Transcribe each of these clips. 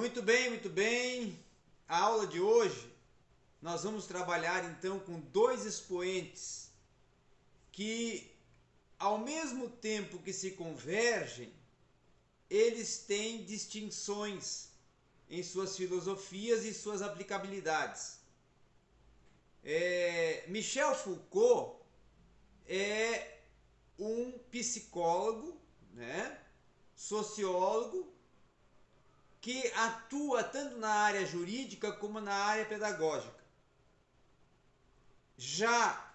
Muito bem, muito bem. A aula de hoje nós vamos trabalhar então com dois expoentes que ao mesmo tempo que se convergem, eles têm distinções em suas filosofias e suas aplicabilidades. É, Michel Foucault é um psicólogo, né, sociólogo, que atua tanto na área jurídica como na área pedagógica. Já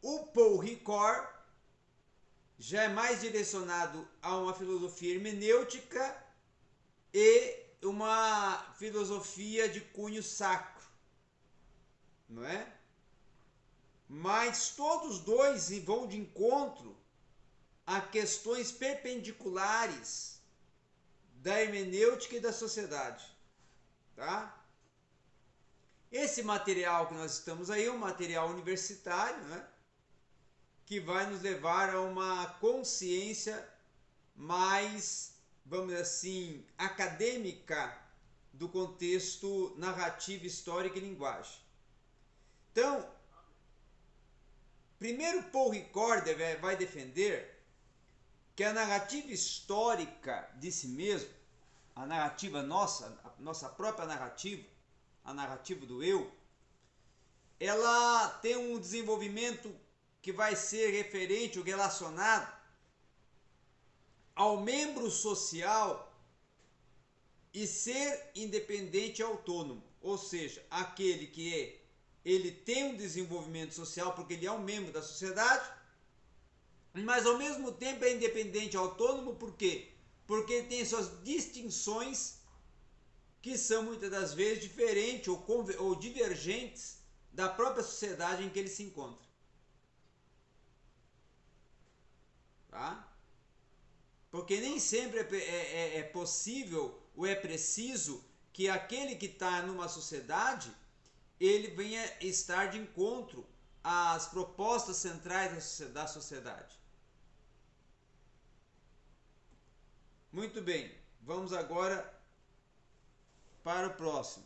o Paul Ricoeur já é mais direcionado a uma filosofia hermenêutica e uma filosofia de cunho sacro, não é? Mas todos dois vão de encontro a questões perpendiculares da hermenêutica e da sociedade, tá? Esse material que nós estamos aí é um material universitário, né? Que vai nos levar a uma consciência mais vamos dizer assim, acadêmica do contexto narrativo, histórico e linguagem. Então, primeiro Paul Ricorder vai defender que a narrativa histórica de si mesmo, a narrativa nossa, a nossa própria narrativa, a narrativa do eu, ela tem um desenvolvimento que vai ser referente ou relacionado ao membro social e ser independente e autônomo, ou seja, aquele que é, ele tem um desenvolvimento social porque ele é um membro da sociedade, mas ao mesmo tempo é independente e autônomo por quê? Porque ele tem suas distinções que são muitas das vezes diferentes ou, ou divergentes da própria sociedade em que ele se encontra. Tá? Porque nem sempre é, é, é, é possível ou é preciso que aquele que está numa sociedade ele venha estar de encontro às propostas centrais da sociedade. Muito bem, vamos agora para o próximo.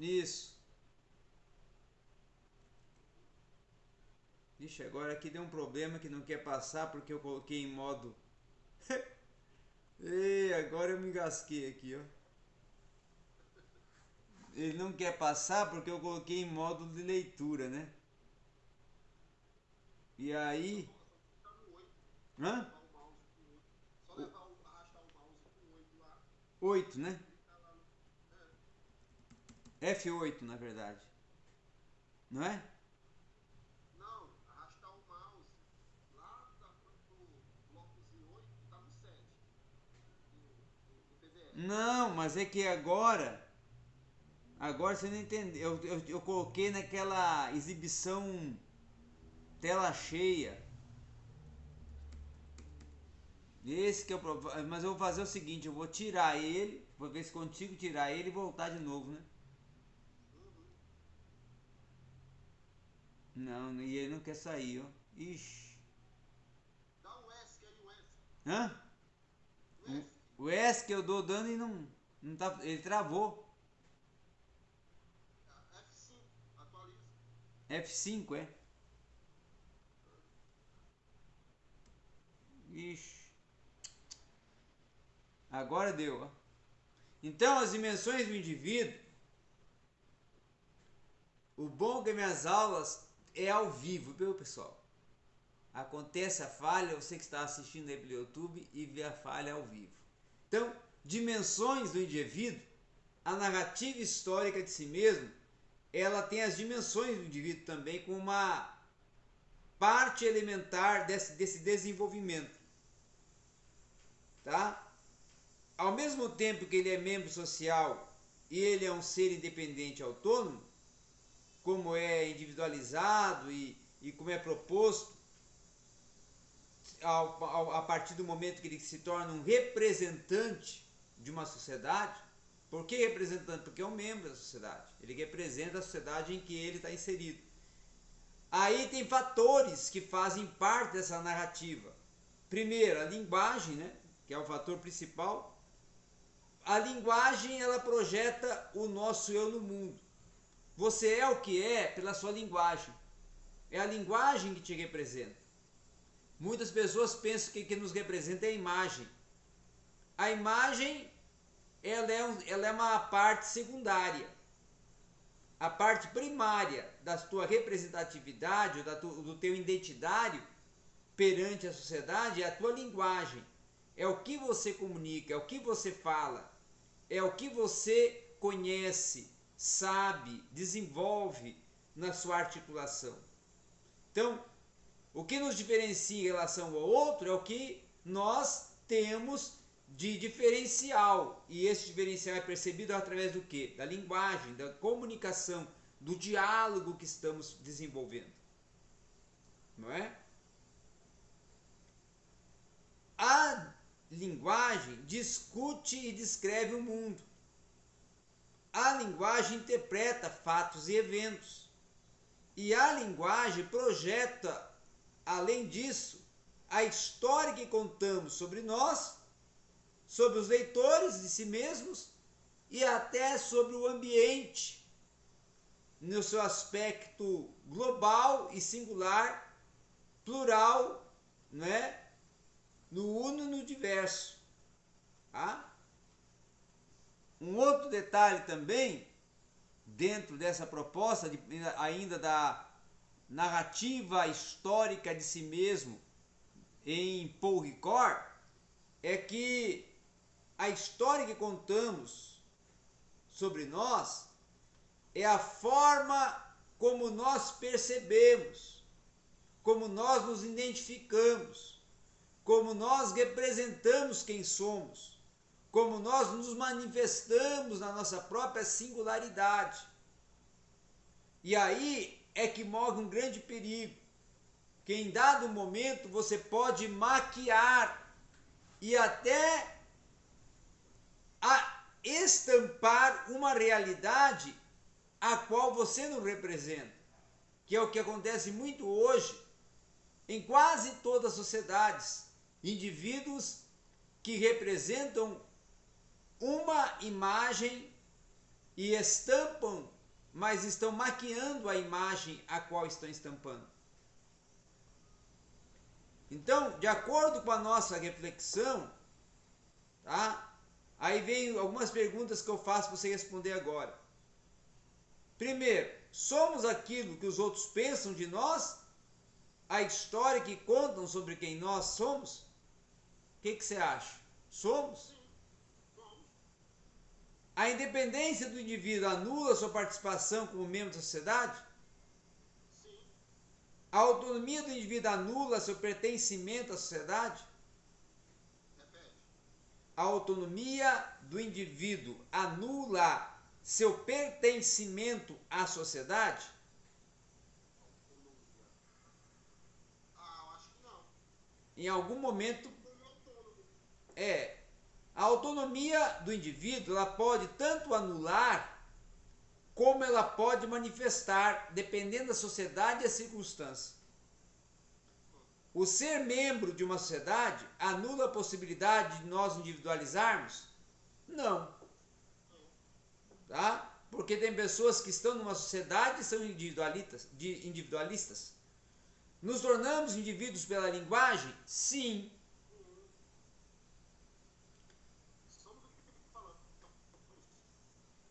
Isso. Ixi, agora aqui deu um problema que não quer passar porque eu coloquei em modo... Ei, agora eu me engasquei aqui, ó. Ele não quer passar porque eu coloquei em modo de leitura, né? E aí... Hã? Oito, né? F8, na verdade. Não é? Não, mas é que agora. Agora você não entendeu. Eu, eu, eu coloquei naquela exibição tela cheia. Esse que é o problema. Mas eu vou fazer o seguinte: eu vou tirar ele. Vou ver se consigo tirar ele e voltar de novo, né? Não, e ele não quer sair, ó. Ixi. Dá um S, que aí o S. Hã? O S. O S que eu dou dano e não, não tá, ele travou. F5, atualiza. F5, é? Ixi. Agora deu, ó. Então, as dimensões do indivíduo. O bom que minhas aulas é ao vivo, viu, pessoal? Acontece a falha, você que está assistindo aí pelo YouTube e vê a falha ao vivo. Então, dimensões do indivíduo, a narrativa histórica de si mesmo, ela tem as dimensões do indivíduo também como uma parte elementar desse, desse desenvolvimento. Tá? Ao mesmo tempo que ele é membro social e ele é um ser independente autônomo, como é individualizado e, e como é proposto ao, ao, a partir do momento que ele se torna um representante de uma sociedade. Por que representante? Porque é um membro da sociedade. Ele representa a sociedade em que ele está inserido. Aí tem fatores que fazem parte dessa narrativa. primeiro, a linguagem, né, que é o fator principal. A linguagem, ela projeta o nosso eu no mundo. Você é o que é pela sua linguagem. É a linguagem que te representa. Muitas pessoas pensam que o que nos representa é a imagem. A imagem ela é, um, ela é uma parte secundária. A parte primária da tua representatividade, da tu, do teu identitário perante a sociedade é a tua linguagem. É o que você comunica, é o que você fala, é o que você conhece, sabe, desenvolve na sua articulação. Então, o que nos diferencia em relação ao outro é o que nós temos de diferencial. E esse diferencial é percebido através do que? Da linguagem, da comunicação, do diálogo que estamos desenvolvendo. Não é? A linguagem discute e descreve o mundo. A linguagem interpreta fatos e eventos. E a linguagem projeta, além disso, a história que contamos sobre nós sobre os leitores de si mesmos e até sobre o ambiente no seu aspecto global e singular, plural, né? No uno no diverso. Tá? Um outro detalhe também, dentro dessa proposta, de, ainda da narrativa histórica de si mesmo em Paul Ricord, é que a história que contamos sobre nós é a forma como nós percebemos, como nós nos identificamos, como nós representamos quem somos, como nós nos manifestamos na nossa própria singularidade. E aí é que morre um grande perigo, que em dado momento você pode maquiar e até estampar uma realidade a qual você não representa, que é o que acontece muito hoje em quase todas as sociedades. Indivíduos que representam uma imagem e estampam, mas estão maquiando a imagem a qual estão estampando. Então, de acordo com a nossa reflexão, tá? Aí vem algumas perguntas que eu faço para você responder agora. Primeiro, somos aquilo que os outros pensam de nós? A história que contam sobre quem nós somos? O que, que você acha? Somos? A independência do indivíduo anula sua participação como membro da sociedade? A autonomia do indivíduo anula seu pertencimento à sociedade? a autonomia do indivíduo anula seu pertencimento à sociedade? Ah, acho que não. Em algum momento é a autonomia do indivíduo, ela pode tanto anular como ela pode manifestar, dependendo da sociedade e da circunstância. O ser membro de uma sociedade anula a possibilidade de nós individualizarmos? Não. Tá? Porque tem pessoas que estão numa sociedade e são individualistas, individualistas. Nos tornamos indivíduos pela linguagem? Sim.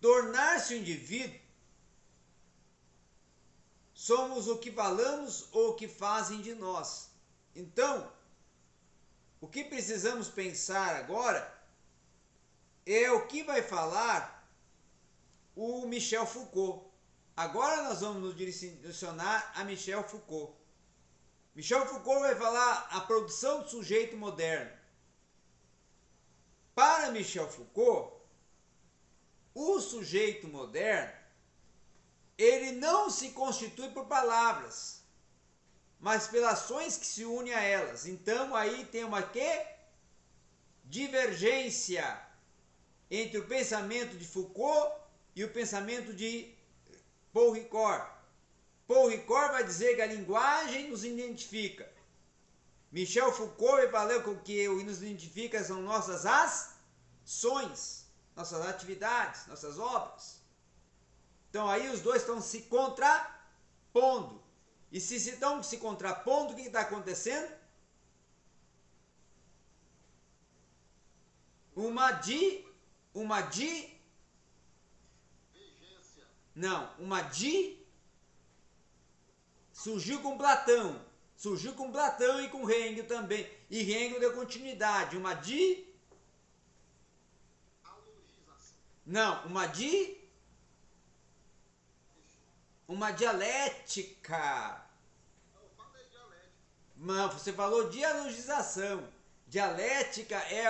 Tornar-se um indivíduo, somos o que falamos ou o que fazem de nós. Então, o que precisamos pensar agora é o que vai falar o Michel Foucault. Agora nós vamos nos direcionar a Michel Foucault. Michel Foucault vai falar a produção do sujeito moderno. Para Michel Foucault, o sujeito moderno ele não se constitui por palavras mas pelas ações que se unem a elas. Então aí tem uma que? Divergência entre o pensamento de Foucault e o pensamento de Paul Ricoeur. Paul Ricoeur vai dizer que a linguagem nos identifica. Michel Foucault valeu com que o que nos identifica são nossas ações, nossas atividades, nossas obras. Então aí os dois estão se contrapondo. E se estão se contrapondo, o que está acontecendo? Uma di, uma di, não, uma di surgiu com Platão, surgiu com Platão e com Hegel também, e Hegel deu continuidade, uma di, não, uma di, uma dialética. Falei dialético. Mas você falou dialogização. Dialética é,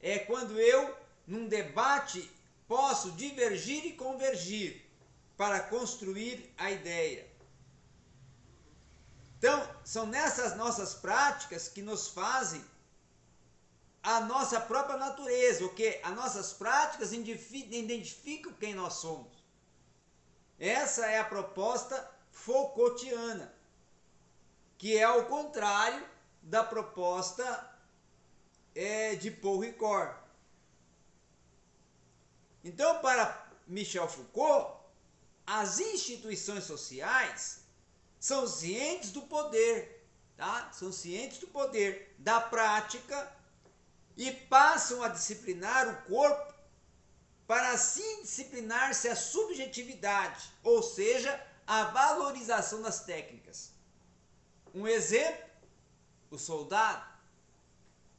é quando eu, num debate, posso divergir e convergir para construir a ideia. Então, são nessas nossas práticas que nos fazem a nossa própria natureza, o que as nossas práticas identificam quem nós somos. Essa é a proposta Foucaultiana que é o contrário da proposta é, de Paul Ricoeur. Então, para Michel Foucault, as instituições sociais são cientes do poder, tá? São cientes do poder da prática e passam a disciplinar o corpo para assim disciplinar-se a subjetividade, ou seja, a valorização das técnicas. Um exemplo, o soldado.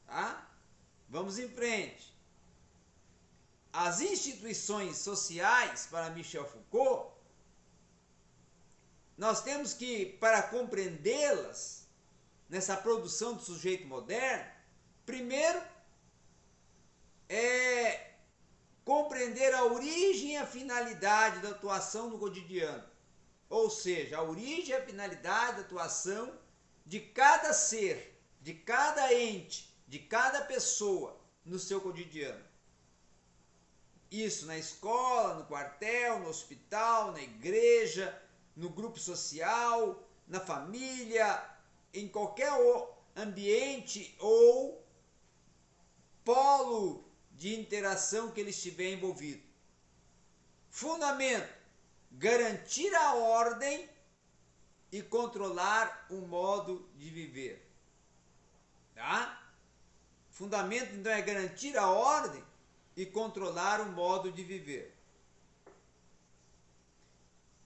Tá? Vamos em frente. As instituições sociais, para Michel Foucault, nós temos que, para compreendê-las, nessa produção do sujeito moderno, primeiro é compreender a origem e a finalidade da atuação no cotidiano. Ou seja, a origem e a finalidade da atuação de cada ser, de cada ente, de cada pessoa no seu cotidiano. Isso na escola, no quartel, no hospital, na igreja, no grupo social, na família, em qualquer ambiente ou polo de interação que ele estiver envolvido. Fundamento: garantir a ordem e controlar o modo de viver. Tá? Fundamento então é garantir a ordem e controlar o modo de viver.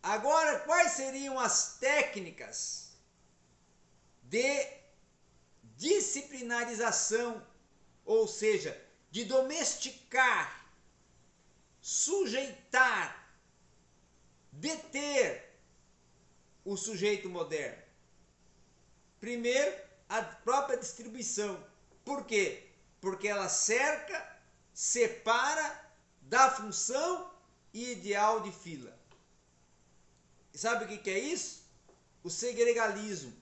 Agora, quais seriam as técnicas de disciplinarização, ou seja, de domesticar, sujeitar, deter o sujeito moderno? Primeiro, a própria distribuição. Por quê? Porque ela cerca, separa, dá função e ideal de fila. E sabe o que é isso? O segregalismo.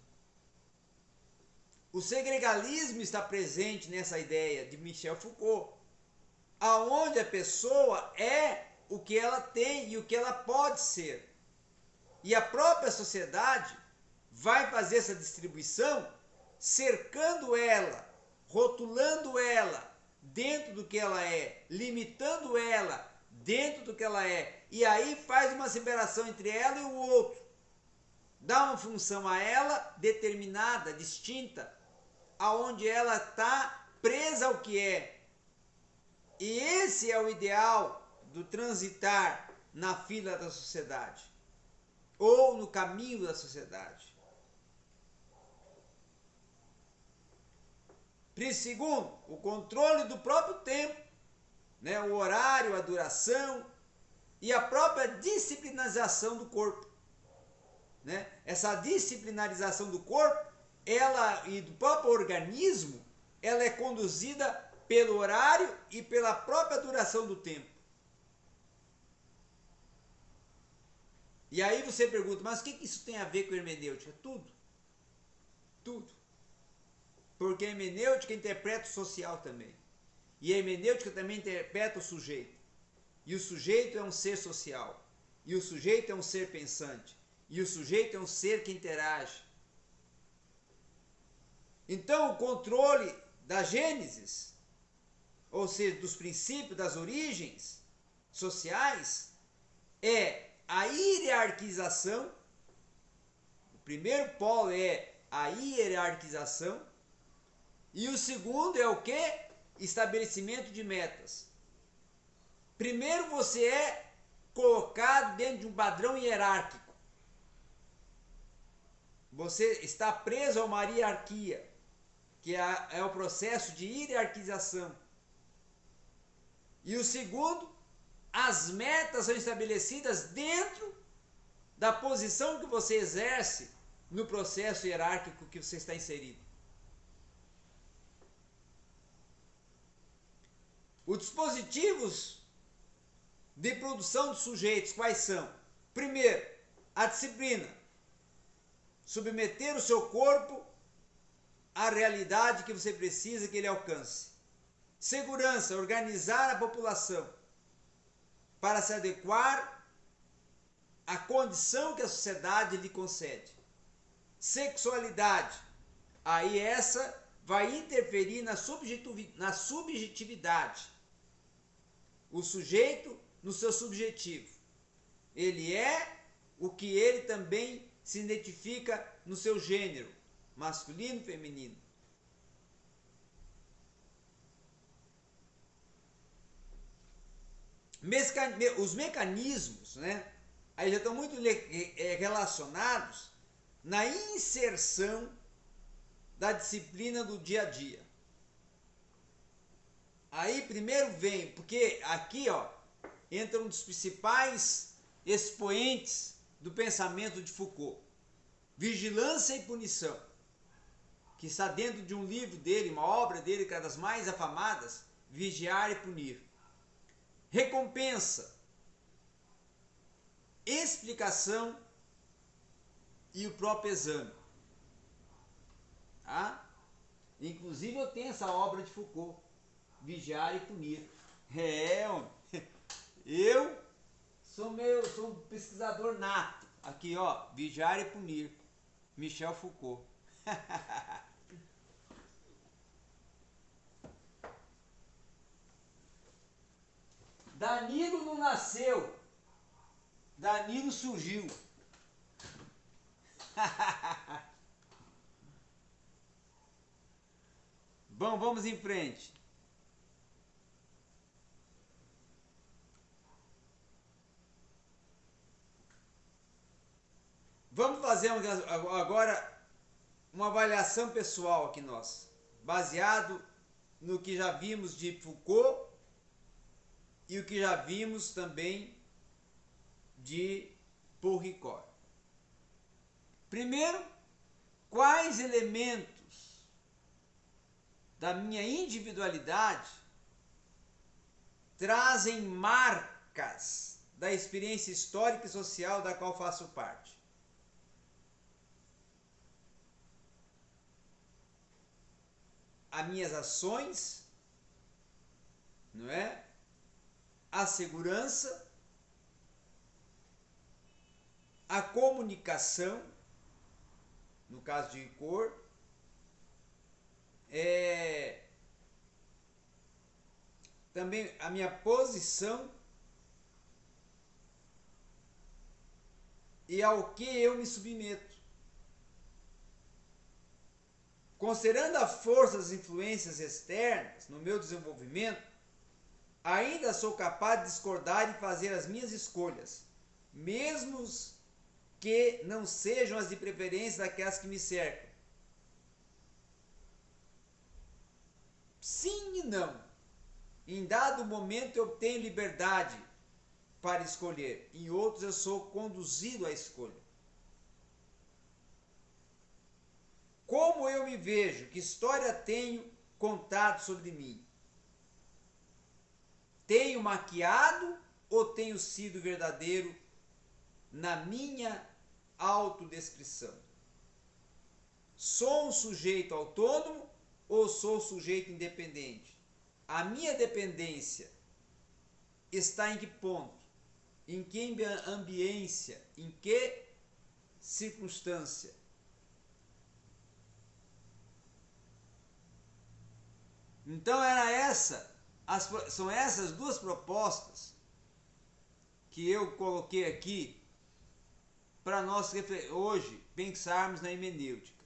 O segregalismo está presente nessa ideia de Michel Foucault, aonde a pessoa é o que ela tem e o que ela pode ser. E a própria sociedade vai fazer essa distribuição cercando ela, rotulando ela dentro do que ela é, limitando ela dentro do que ela é, e aí faz uma separação entre ela e o outro. Dá uma função a ela determinada, distinta, aonde ela está presa ao que é. E esse é o ideal do transitar na fila da sociedade ou no caminho da sociedade. Segundo, o controle do próprio tempo, né? o horário, a duração e a própria disciplinarização do corpo. Né? Essa disciplinarização do corpo ela e do próprio organismo, ela é conduzida pelo horário e pela própria duração do tempo. E aí você pergunta, mas o que isso tem a ver com hermenêutica? Tudo. Tudo. Porque a hermenêutica interpreta o social também. E a hermenêutica também interpreta o sujeito. E o sujeito é um ser social. E o sujeito é um ser pensante. E o sujeito é um ser que interage. Então, o controle da Gênesis, ou seja, dos princípios, das origens sociais, é a hierarquização. O primeiro polo é a hierarquização. E o segundo é o que? Estabelecimento de metas. Primeiro você é colocado dentro de um padrão hierárquico. Você está preso a uma hierarquia, que é, é o processo de hierarquização. E o segundo, as metas são estabelecidas dentro da posição que você exerce no processo hierárquico que você está inserido. Os dispositivos de produção de sujeitos quais são? Primeiro, a disciplina. Submeter o seu corpo à realidade que você precisa que ele alcance. Segurança, organizar a população para se adequar à condição que a sociedade lhe concede. Sexualidade, aí essa vai interferir na, na subjetividade. O sujeito no seu subjetivo. Ele é o que ele também se identifica no seu gênero, masculino e feminino. Os mecanismos, né, aí já estão muito é, relacionados na inserção da disciplina do dia a dia. Aí primeiro vem, porque aqui, ó, entra um dos principais expoentes do pensamento de Foucault, Vigilância e Punição, que está dentro de um livro dele, uma obra dele, que é das mais afamadas, Vigiar e Punir. Recompensa, explicação e o próprio exame. Tá? Inclusive eu tenho essa obra de Foucault, Vigiar e Punir. É, eu sou meu, sou um pesquisador nato. Aqui, ó, Vigiar e Punir. Michel Foucault. Danilo não nasceu. Danilo surgiu. Bom, vamos em frente. Vamos fazer agora uma avaliação pessoal aqui nós, baseado no que já vimos de Foucault e o que já vimos também de Paul Ricoeur. Primeiro, quais elementos da minha individualidade trazem marcas da experiência histórica e social da qual faço parte? as minhas ações, não é? A segurança, a comunicação, no caso de cor, é, também a minha posição e ao que eu me submeto. Considerando a força das influências externas no meu desenvolvimento, ainda sou capaz de discordar e fazer as minhas escolhas, mesmo que não sejam as de preferência daquelas que me cercam. Sim e não. Em dado momento eu tenho liberdade para escolher, em outros eu sou conduzido à escolha. Como eu me vejo? Que história tenho contado sobre mim? Tenho maquiado ou tenho sido verdadeiro na minha autodescrição? Sou um sujeito autônomo ou sou sujeito independente? A minha dependência está em que ponto? Em que ambiência? Em que circunstância? Então era essa, as, são essas duas propostas que eu coloquei aqui para nós hoje pensarmos na hermenêutica.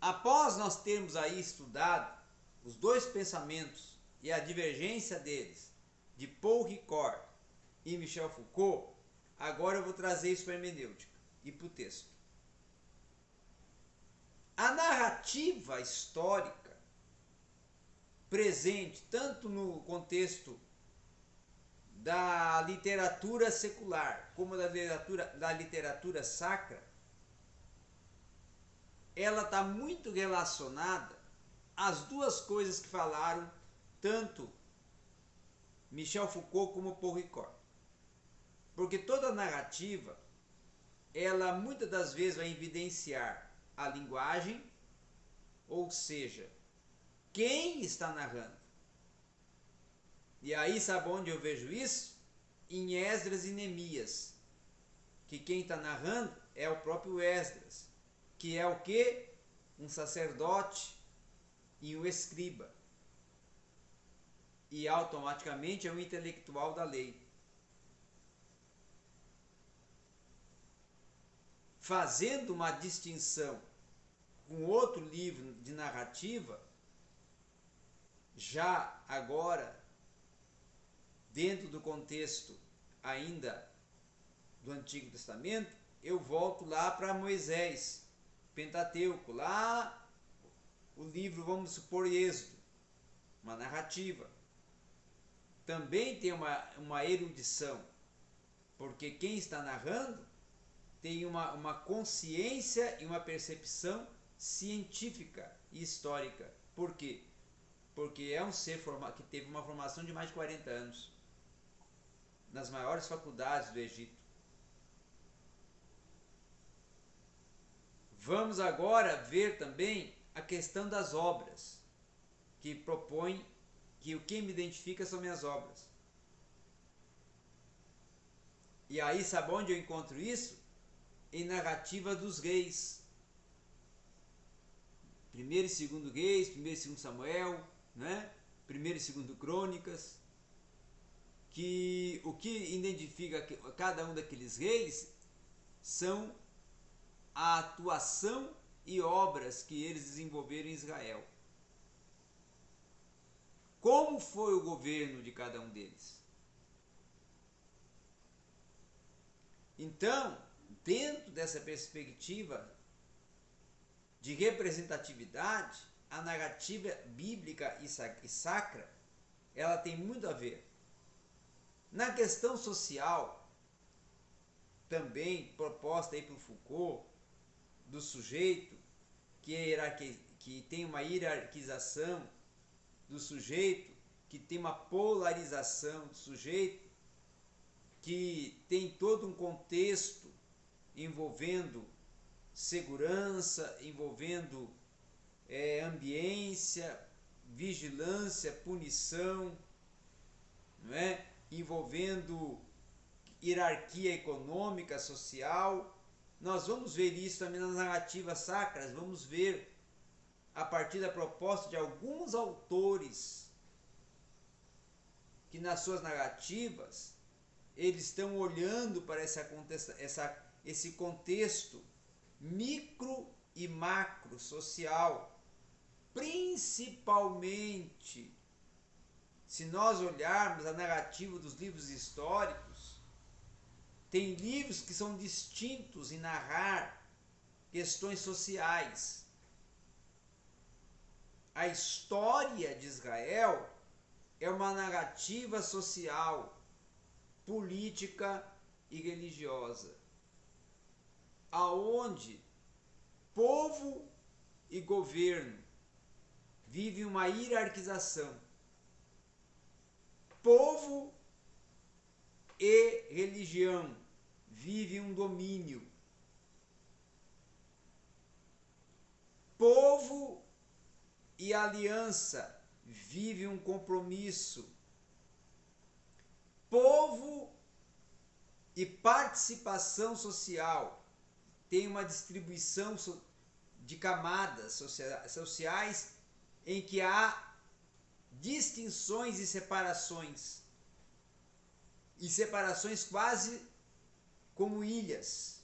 Após nós termos aí estudado os dois pensamentos e a divergência deles, de Paul Ricoeur e Michel Foucault, agora eu vou trazer isso para a hermenêutica e para o texto. A narrativa histórica presente tanto no contexto da literatura secular como da literatura, da literatura sacra, ela está muito relacionada às duas coisas que falaram tanto Michel Foucault como Paul Ricoeur. Porque toda narrativa, ela muitas das vezes vai evidenciar a linguagem, ou seja, quem está narrando. E aí, sabe onde eu vejo isso? Em Esdras e Neemias. Que quem está narrando é o próprio Esdras, que é o que? Um sacerdote e um escriba. E automaticamente é um intelectual da lei. Fazendo uma distinção com outro livro de narrativa, já agora, dentro do contexto ainda do Antigo Testamento, eu volto lá para Moisés, Pentateuco, lá o livro, vamos supor, Êxodo, uma narrativa. Também tem uma, uma erudição, porque quem está narrando tem uma, uma consciência e uma percepção científica e histórica. Por quê? Porque é um ser que teve uma formação de mais de 40 anos nas maiores faculdades do Egito. Vamos agora ver também a questão das obras, que propõe que o que me identifica são minhas obras. E aí, sabe onde eu encontro isso? Em narrativa dos reis. Primeiro e segundo reis, primeiro e segundo Samuel, né? Primeiro e segundo Crônicas, que o que identifica cada um daqueles reis são a atuação e obras que eles desenvolveram em Israel. Como foi o governo de cada um deles? Então, dentro dessa perspectiva de representatividade, a narrativa bíblica e sacra, ela tem muito a ver. Na questão social, também proposta aí por Foucault, do sujeito, que, é que tem uma hierarquização do sujeito, que tem uma polarização do sujeito, que tem todo um contexto envolvendo segurança, envolvendo é, ambiência, vigilância, punição, não é? envolvendo hierarquia econômica, social. Nós vamos ver isso também nas narrativas sacras, vamos ver a partir da proposta de alguns autores que nas suas narrativas eles estão olhando para essa, esse contexto micro e macro social Principalmente se nós olharmos a narrativa dos livros históricos, tem livros que são distintos em narrar questões sociais. A história de Israel é uma narrativa social, política e religiosa, aonde povo e governo vive uma hierarquização. Povo e religião vive um domínio. Povo e aliança vive um compromisso. Povo e participação social tem uma distribuição de camadas sociais em que há distinções e separações. E separações quase como ilhas,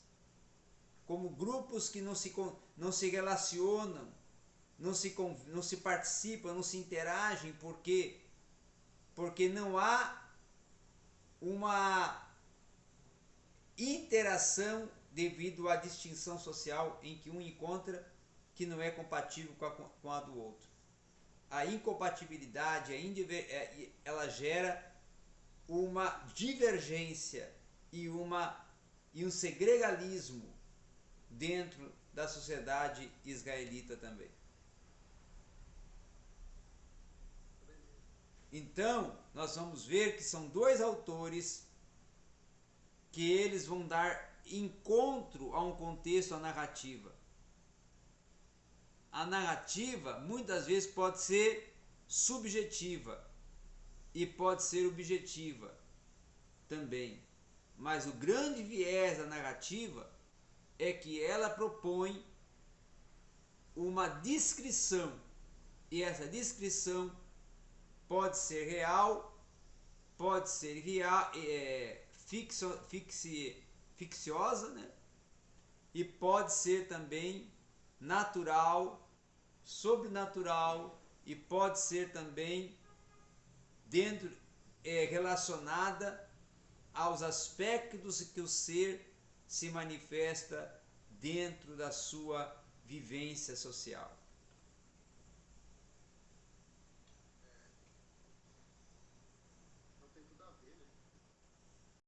como grupos que não se, não se relacionam, não se, não se participam, não se interagem, porque, porque não há uma interação devido à distinção social em que um encontra que não é compatível com a, com a do outro. A incompatibilidade, a é, ela gera uma divergência e, uma, e um segregalismo dentro da sociedade israelita também. Então, nós vamos ver que são dois autores que eles vão dar encontro a um contexto, a narrativa. A narrativa muitas vezes pode ser subjetiva e pode ser objetiva também. Mas o grande viés da narrativa é que ela propõe uma descrição e essa descrição pode ser real, pode ser real, é, fixo, fixi, ficciosa, né? E pode ser também natural, sobrenatural e pode ser também dentro é, relacionada aos aspectos que o ser se manifesta dentro da sua vivência social.